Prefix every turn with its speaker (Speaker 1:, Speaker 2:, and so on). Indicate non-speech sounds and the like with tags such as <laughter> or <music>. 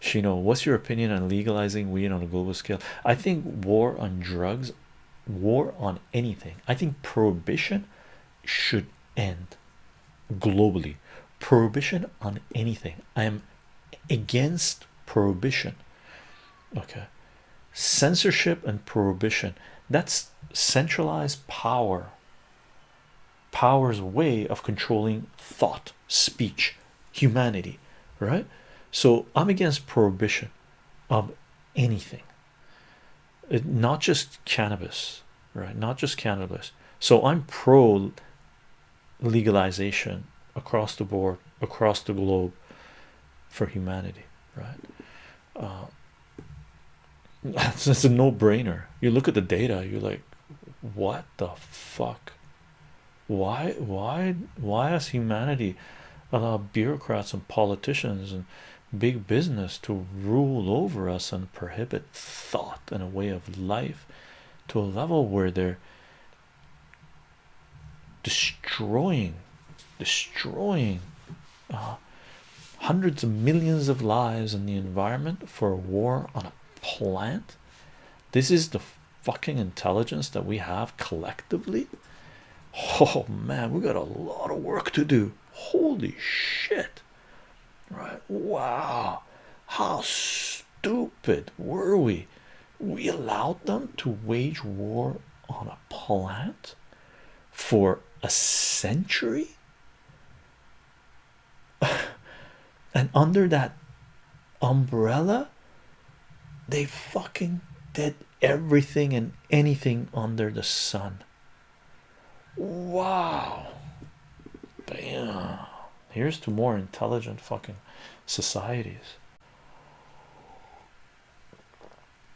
Speaker 1: Shino, what's your opinion on legalizing weed on a global scale? I think war on drugs, war on anything. I think prohibition should end globally. Prohibition on anything. I am against prohibition. Okay, censorship and prohibition that's centralized power power's way of controlling thought speech humanity right so i'm against prohibition of anything. Not just cannabis right? Not just cannabis. So i'm pro legalization across the board across the globe for humanity right? Uh, <laughs> it's a no-brainer. You look at the data you're like what the fuck? Why why why has humanity allowed bureaucrats and politicians and big business to rule over us and prohibit thought and a way of life to a level where they're destroying destroying uh, hundreds of millions of lives in the environment for a war on a plant. This is the fucking intelligence that we have collectively. Oh man we got a lot of work to do. Holy shit right. Wow. How stupid were we? We allowed them to wage war on a plant for a century? <laughs> And under that umbrella they fucking did everything and anything under the sun. Wow. Bam here's to more intelligent fucking societies